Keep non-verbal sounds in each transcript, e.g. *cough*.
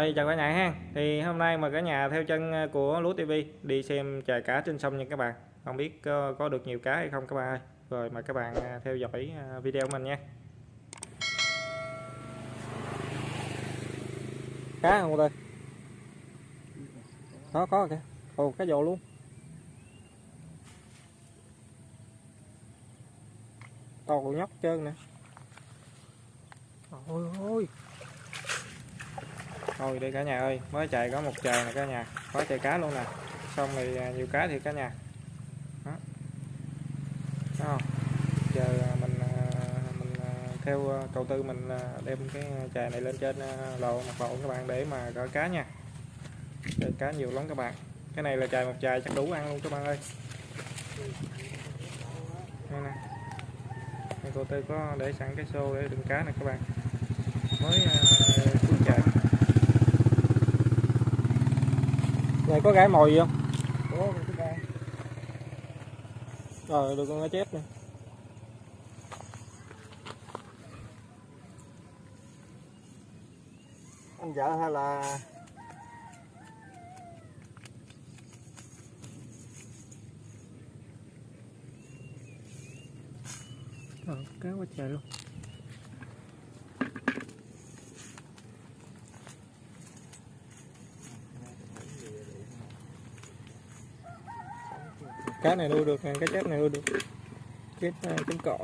Rồi chào cả nhà ha. Thì hôm nay mà cả nhà theo chân ờ, của Lúa TV đi xem chài cá trên sông nha các bạn. Không biết có, có được nhiều cá hay không các bạn ơi. Rồi mời các bạn ờ, theo dõi ờ, video của mình nha. Cá không đây, Có có kìa. Ồ cá dồ luôn. To nhóc trơn nè. Ôi ôi thôi đây cả nhà ơi, mới chạy có một trời nè cả nhà. Có chạy cá luôn nè. Xong thì à, nhiều cá thì cả nhà. Đó. Không? Giờ à, mình à, mình theo cầu tư mình đem cái chài này lên trên lò mặt lộ các bạn để mà gỡ cá nha. Chài cá nhiều lắm các bạn. Cái này là chài một chài chắc đủ ăn luôn các bạn ơi. Đây nè. Cô tư có để sẵn cái xô để đựng cá này các bạn. Mới này có gái mồi gì không? Có rồi được con cá chép nè. Anh vợ hay là ờ, cá quá trời luôn cá này nuôi được nè cá chép này nuôi được. Ờ, Chết trứng cỏ.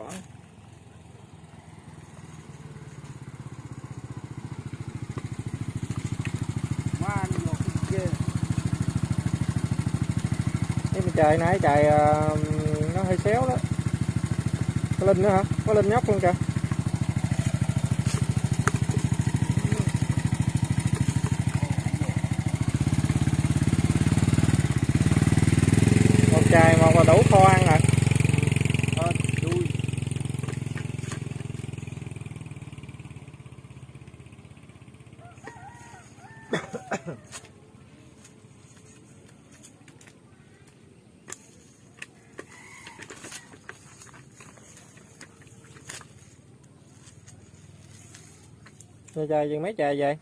Cái trời nãy trời ờ, nó hơi xéo đó. Có linh nữa hả? Có linh nhóc luôn kìa. Chài một là đủ kho ăn rồi. Rồi chài chừng mấy chài vậy?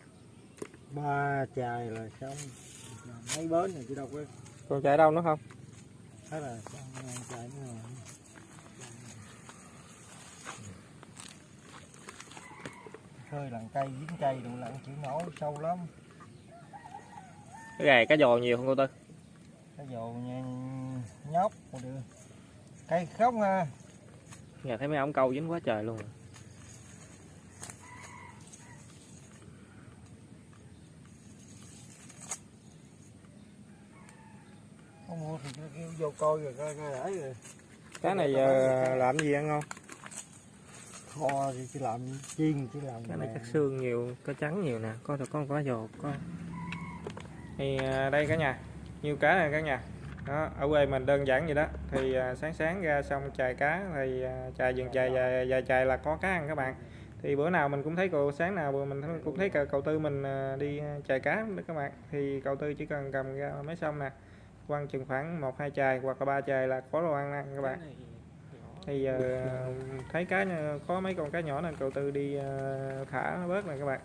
Ba chài là xong. Mấy bến này chứ đâu có còn chài đâu nữa không xong hai chài nữa rồi khơi lặn cây dính cây đủ lặn chịu nổi sâu lắm. Cái gài cá giò nhiều không cô tư? Dồ nha nhóc một đường cây không ha. Nhà thấy mấy ông câu dính quá trời luôn. rồi. Không mua thì kêu- vô coi rồi coi coi để rồi. Cá này giờ làm gì ăn ngon kho thì chỉ làm chiên chỉ làm cái này nè. chắc xương nhiều cá trắng nhiều nè có có có giò có. Thì à, đây cả nhà nhiều cá này cả nhà. Đó ở quê mình đơn giản vậy đó. Thì à, sáng sáng ra xong chài cá thì à, chài dừng chài vài, vài chài là có cá ăn các bạn. Thì bữa nào mình cũng thấy cậu sáng nào mình cũng thấy cậu tư mình đi chài cá đó các bạn. Thì cậu tư chỉ cần cầm ra mấy xong nè quăng chừng khoảng một hai chài hoặc là ba chài là có đồ ăn ăn các bạn. thì giờ *laughs* thấy cá có mấy con cá nhỏ nên cậu tư đi ờ, thả nó bớt này các bạn.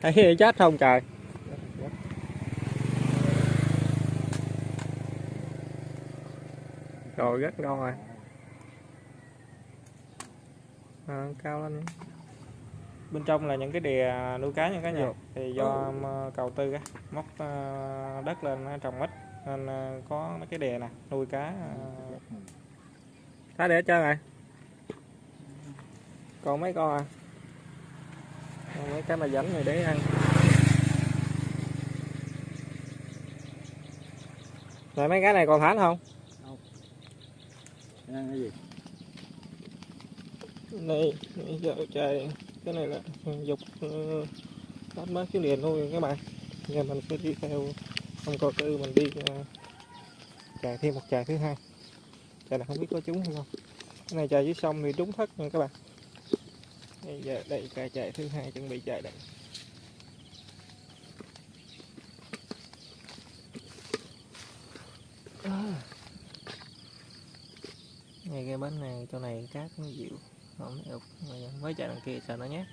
Thấy chết không trời? Rồi rất ngon rồi à, cao lên. Bên trong là những cái đìa nuôi cá nha cả nhà. Được. thì do ờ, cầu tư á móc ờ, đất lên trồng ít nên ờ, có mấy cái đìa nè nuôi cá cá để hết trơn rồi còn mấy con à? Còn mấy cái mà rảnh này để ăn. Rồi mấy cái này còn thả không. Ăn cái gì đây giờ trời, cái này là dục ừ, tắt mấy cái liền thôi các bạn. Giờ mình sẽ đi theo ông coi tư mình đi ờ, chạy thêm một chạy thứ hai. Chạy này không biết có trúng hay không. Cái này chạy dưới sông thì trúng thất nha các bạn. Bây giờ đây, chạy chạy thứ hai, chuẩn bị chạy đây. Ờ. Ngay cái bến này, chỗ này cát nó dịu không được mới chạy đằng kia, sợ nó nhé.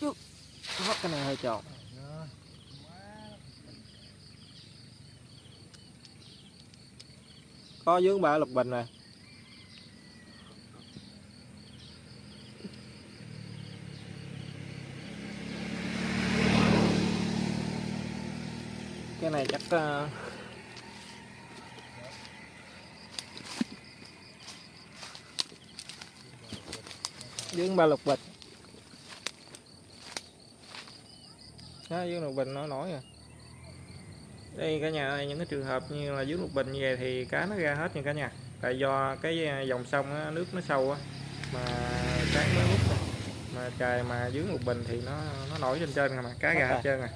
Chú Hót cái này hơi tròn có dướng ba lục bình này. Cái này chắc uh, dướng ba lục bình đó dướng lục bình nó nổi rồi đây cả nhà ơi những cái trường hợp như là dưới lục bình như vậy thì cá nó ra hết nha cả nhà. Tại do cái à, dòng sông á, nước nó sâu á mà sáng mới thôi. mà trời mà dưới lục bình thì nó nó nổi trên trên mà cá ra hết trơn à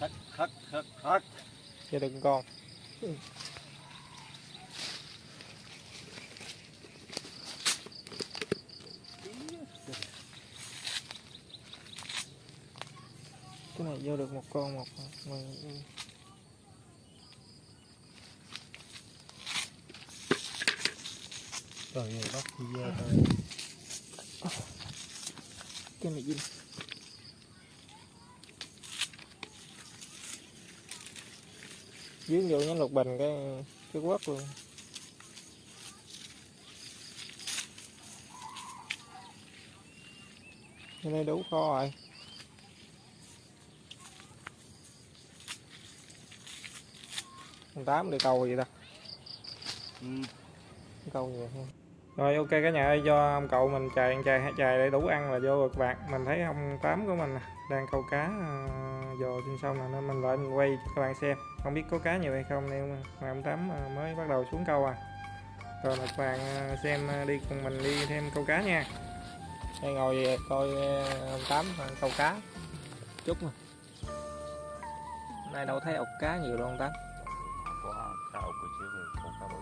Thất, thất, thất, thất. cho đừng con cái này vô được một con một Trời ơi, bắt thì về thôi. cái này dính dướng vô nhánh lục bình cái cái quất luôn. Cái này đủ kho rồi. Con tám đi câu gì ta? Ừ. câu nhiều hơn rồi ok cả nhà ơi do ông cậu mình chài chài chài để đủ ăn là vô bạn mình thấy ông tám của mình đang câu cá uh, dò trên sông nè nên mình lại mình quay cho các bạn xem. Không biết có cá nhiều hay không nên mà ông tám ờ, mới bắt đầu xuống câu à. Rồi các bạn ờ, xem ờ, đi cùng mình đi thêm câu cá nha. Đây ngồi về coi ông tám câu cá. Chút mà. Nay đâu thấy ốc cá nhiều đâu ông tám có cá ốc rồi chứ không cá bự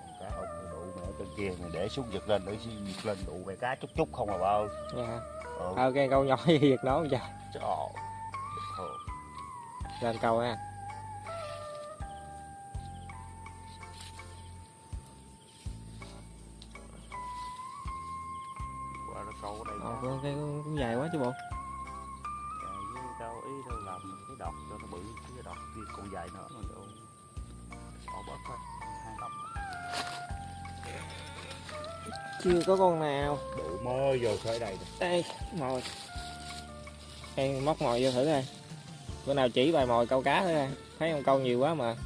còn cá ốc nó đủ mẹ trên kia mình để xuống giật lên để xuống giật lên đủ mẹ cá chút chút không à bao. Nha ừ. Ờ. Cái câu nhỏ *laughs* gì việc nó trời trời ơi. Lên câu ha chưa có con nào. Đủ mơ vô tới đây đây mồi. Em móc mồi vô thử coi. Bữa nào chỉ bài mồi câu cá thử coi thấy con câu nhiều quá mà.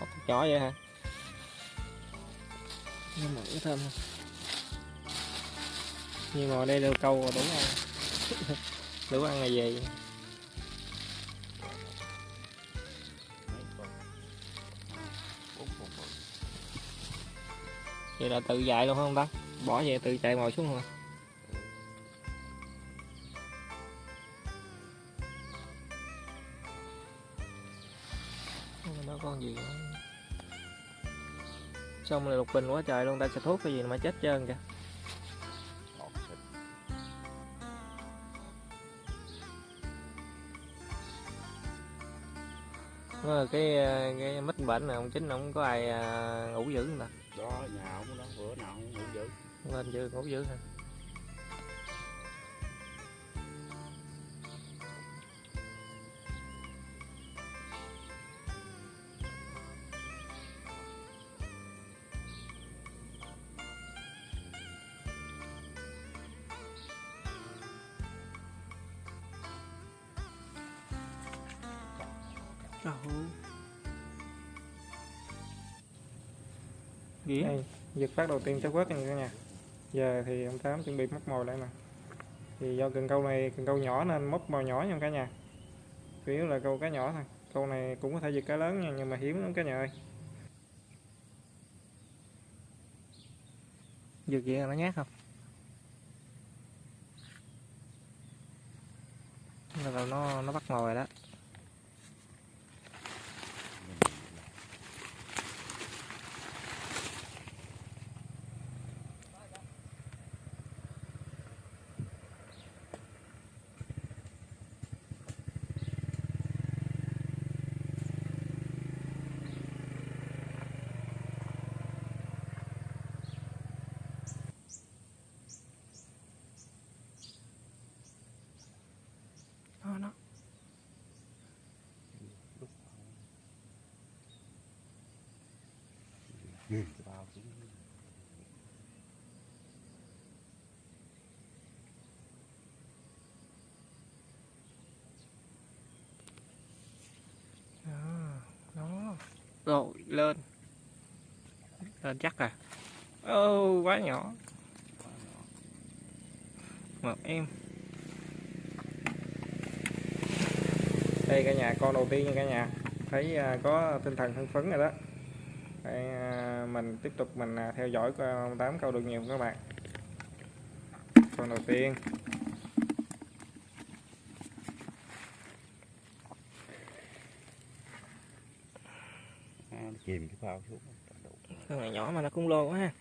Cục nhỏ vậy hả? Nhưng mà thơm không? Nhiều mồi đây đều câu rồi đủ ăn. *laughs* Đủ ăn là gì vậy là tự dạy luôn không ta? Bỏ về tự chạy mồi xuống luôn Không, nó con gì nữa xong là lục bình quá trời luôn ta sẽ thuốc cái gì mà chết trơn kìa. Là cái cái mít bệnh này ông chính không có ai à, ngủ dữ nè đó nhà ông đó bữa nào cũng ngủ dữ. Lên chưa ngủ dữ hả ơi. Ghê. Đây, giật phát đầu tiên chắc quất nha cả nhà. Giờ thì ông Tám chuẩn bị móc mồi lại nè. Thì do cần câu này cần câu nhỏ nên móc mồi nhỏ nha cả nhà. Chủ yếu là câu cá nhỏ thôi. Câu này cũng có thể giật cá lớn nha nhưng mà hiếm lắm cả nhà ơi. Giật vậy là nó nhát không? Là nó nó bắt mồi rồi đó. Rồi lên. Lên chắc à. Ô quá nhỏ. Một em. Đây cả nhà con đầu tiên nha cả nhà. Thấy à, có tinh thần hưng phấn rồi đó. Đây, à, mình tiếp tục mình à, theo dõi tám câu được nhiều các bạn? Con đầu tiên à, nó chìm cái phao xuống. Con nhỏ mà nó cũng lô quá ha.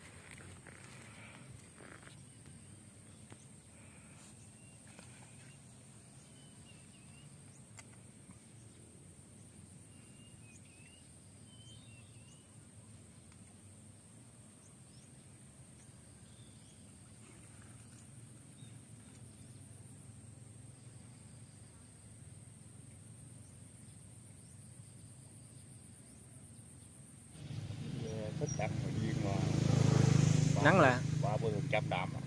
Thích ăn mà duyên mà nắng là? ba mươi phần trăm đạm à.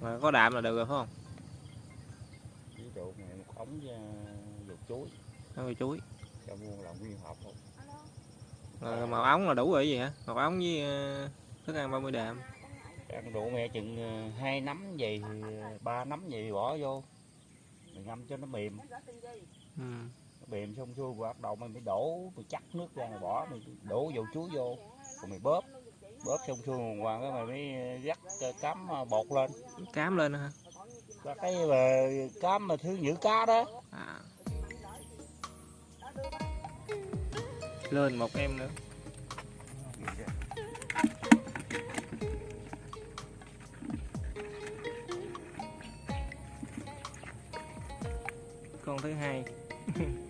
mà có đạm là được rồi phải không? Ví dụ này một ống uh, dầu chuối. Về chuối. Cho mua là nguyên hộp không Rồi màu ống là đủ rồi gì hả? Màu ống với ờ, thức ăn 30 đạm. Ăn đủ mẹ chừng ờ, hai nắm ờ, ba nắm thì bỏ vô. Mình ngâm cho nó mềm. Ừ. mềm xong xuôi rồi bắt đầu mình mới đổ mình chắc nước ra rồi bỏ mình đổ dầu chuối vô rồi mình bóp. Bóp xong xuôi rồi hoàng cái mày mới ờ, cám ờ, bột lên. Cám lên hả? Và cái mà cám mà thứ nhử cá đó. À. lên một em nữa. Con thứ hai *laughs*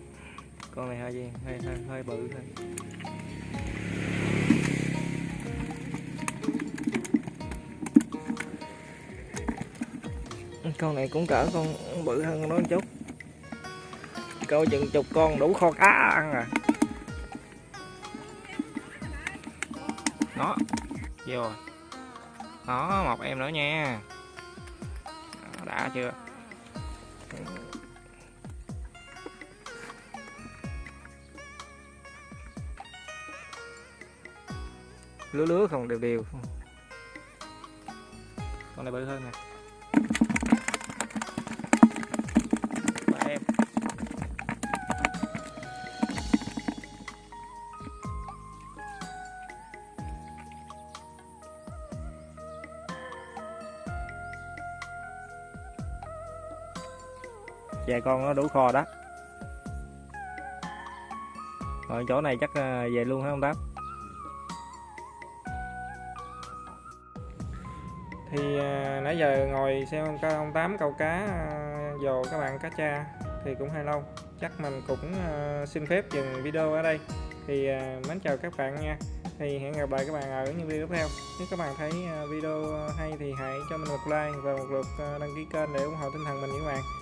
con này hơi gì hơi hơi, hơi bự thôi. Con này cũng cỡ con bự hơn nó một chút. Câu chừng chục con đủ kho cá ăn à nó vô đó một em nữa nha. Đã chưa? Lứa lứa không đều đều. Con này bự hơn nè. Ba em. Vài con nó đủ kho đó. Rồi chỗ này chắc ờ, về luôn hả ông tám thì à, nãy giờ ngồi xem ông, ông tám câu cá à, dồ các bạn cá cha thì cũng hơi lâu. Chắc mình cũng à, xin phép dừng video ở đây. Thì à, mến chào các bạn nha. Thì hẹn gặp lại các bạn ở những video tiếp theo. Nếu các bạn thấy à, video hay thì hãy cho mình một like và một lượt à, đăng ký kênh để ủng hộ tinh thần mình những bạn.